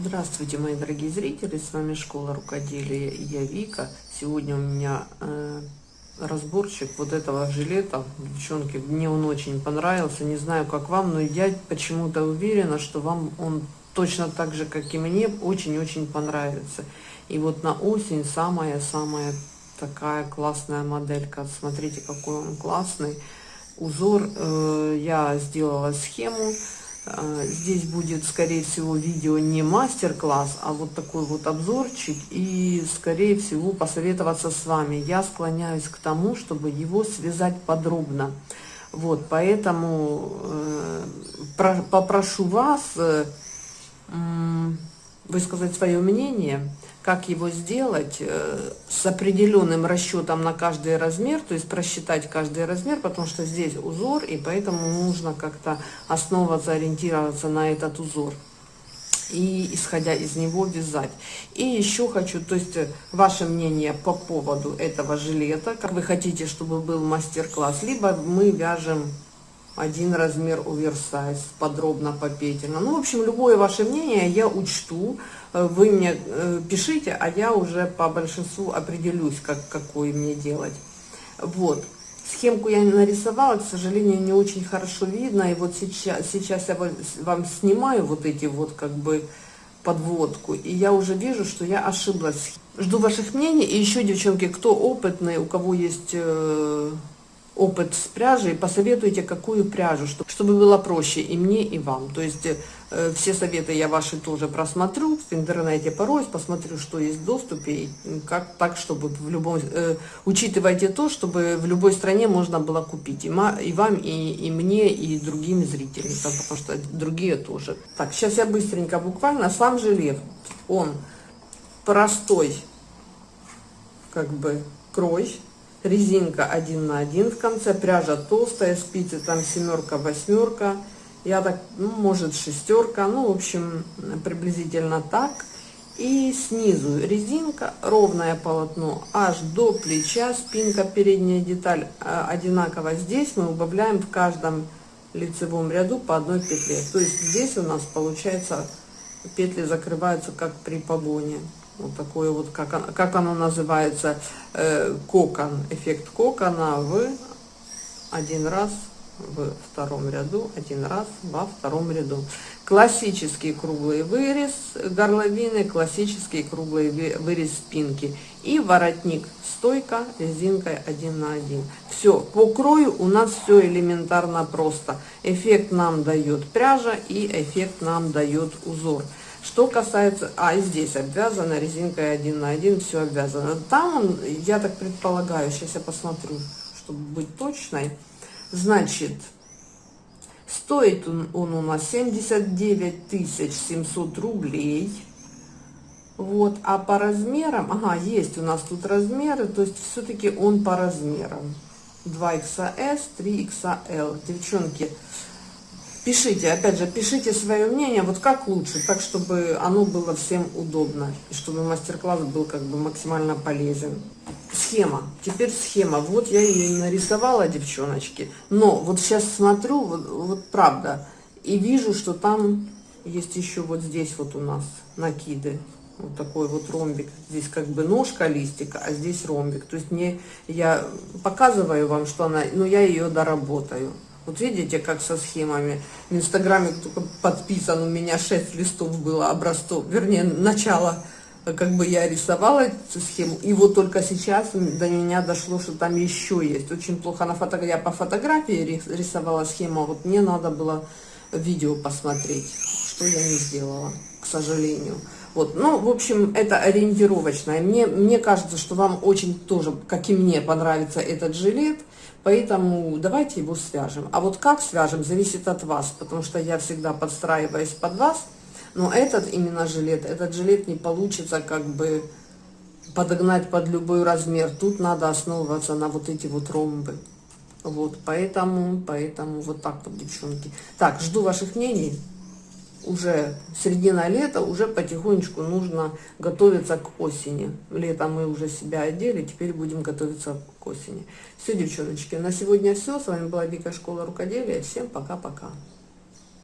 Здравствуйте, мои дорогие зрители, с вами Школа Рукоделия я Вика. Сегодня у меня э, разборчик вот этого жилета. Девчонки, мне он очень понравился, не знаю как вам, но я почему-то уверена, что вам он точно так же, как и мне, очень-очень понравится. И вот на осень самая-самая такая классная моделька. Смотрите, какой он классный. Узор, э, я сделала схему здесь будет, скорее всего, видео не мастер-класс, а вот такой вот обзорчик. И, скорее всего, посоветоваться с вами. Я склоняюсь к тому, чтобы его связать подробно. Вот, поэтому э, про, попрошу вас э, высказать свое мнение как его сделать э, с определенным расчетом на каждый размер, то есть просчитать каждый размер, потому что здесь узор, и поэтому нужно как-то основываться, ориентироваться на этот узор и исходя из него вязать. И еще хочу, то есть э, ваше мнение по поводу этого жилета, как вы хотите, чтобы был мастер-класс, либо мы вяжем один размер оверсайз, подробно, попетельно. Ну, в общем, любое ваше мнение я учту, э, вы мне э, пишите, а я уже по большинству определюсь, как, какой мне делать. Вот. Схемку я нарисовала, к сожалению, не очень хорошо видно. И вот сейчас, сейчас я вам снимаю вот эти вот как бы подводку. И я уже вижу, что я ошиблась. Жду ваших мнений. И еще, девчонки, кто опытный, у кого есть э, опыт с пряжей, посоветуйте, какую пряжу, чтобы было проще и мне, и вам. То есть э, все советы я ваши тоже просмотрю в интернете порой, посмотрю, что есть в доступе, и как так, чтобы в любом... Э, учитывайте то, чтобы в любой стране можно было купить и, ма, и вам, и, и мне, и другим зрителям, потому что другие тоже. Так, сейчас я быстренько, буквально, сам жилет, он простой, как бы, крой, резинка 1 на 1 в конце, пряжа толстая, спицы там семерка, восьмерка, я так, ну, может шестерка, ну, в общем, приблизительно так. И снизу резинка, ровное полотно, аж до плеча, спинка, передняя деталь а, одинаково. Здесь мы убавляем в каждом лицевом ряду по одной петле. То есть здесь у нас получается петли закрываются как при погоне. Вот такое вот, как, как оно называется, э, кокон, эффект кокона в один раз в втором ряду, один раз во втором ряду. Классический круглый вырез горловины, классический круглый вырез спинки. И воротник стойка резинкой 1 на 1. Все, по крою у нас все элементарно просто. Эффект нам дает пряжа и эффект нам дает узор. Что касается, а здесь обвязано резинкой один на один, все обвязано. Там он, я так предполагаю, сейчас я посмотрю, чтобы быть точной. Значит, стоит он, он у нас 79 700 рублей. Вот, а по размерам, ага, есть у нас тут размеры, то есть все-таки он по размерам. 2XS, 3XL. Девчонки, Пишите, опять же, пишите свое мнение, вот как лучше, так, чтобы оно было всем удобно, и чтобы мастер-класс был как бы максимально полезен. Схема, теперь схема, вот я ее нарисовала, девчоночки, но вот сейчас смотрю, вот, вот правда, и вижу, что там есть еще вот здесь вот у нас накиды, вот такой вот ромбик. Здесь как бы ножка листика, а здесь ромбик. То есть мне, я показываю вам, что она, но я ее доработаю. Вот видите, как со схемами. В Инстаграме только подписан, у меня 6 листов было образцов, вернее, начало, как бы я рисовала эту схему. И вот только сейчас до меня дошло, что там еще есть. Очень плохо на фото... я по фотографии рисовала схему, а вот мне надо было видео посмотреть, что я не сделала, к сожалению. Вот, ну, в общем, это ориентировочное. Мне, мне кажется, что вам очень тоже, как и мне, понравится этот жилет. Поэтому давайте его свяжем. А вот как свяжем, зависит от вас, потому что я всегда подстраиваюсь под вас. Но этот именно жилет, этот жилет не получится как бы подогнать под любой размер. Тут надо основываться на вот эти вот ромбы. Вот, поэтому, поэтому вот так вот, девчонки. Так, жду ваших мнений уже середина лета, уже потихонечку нужно готовиться к осени. Летом мы уже себя одели, теперь будем готовиться к осени. Все, девчоночки, на сегодня все. С вами была Вика Школа Рукоделия. Всем пока-пока.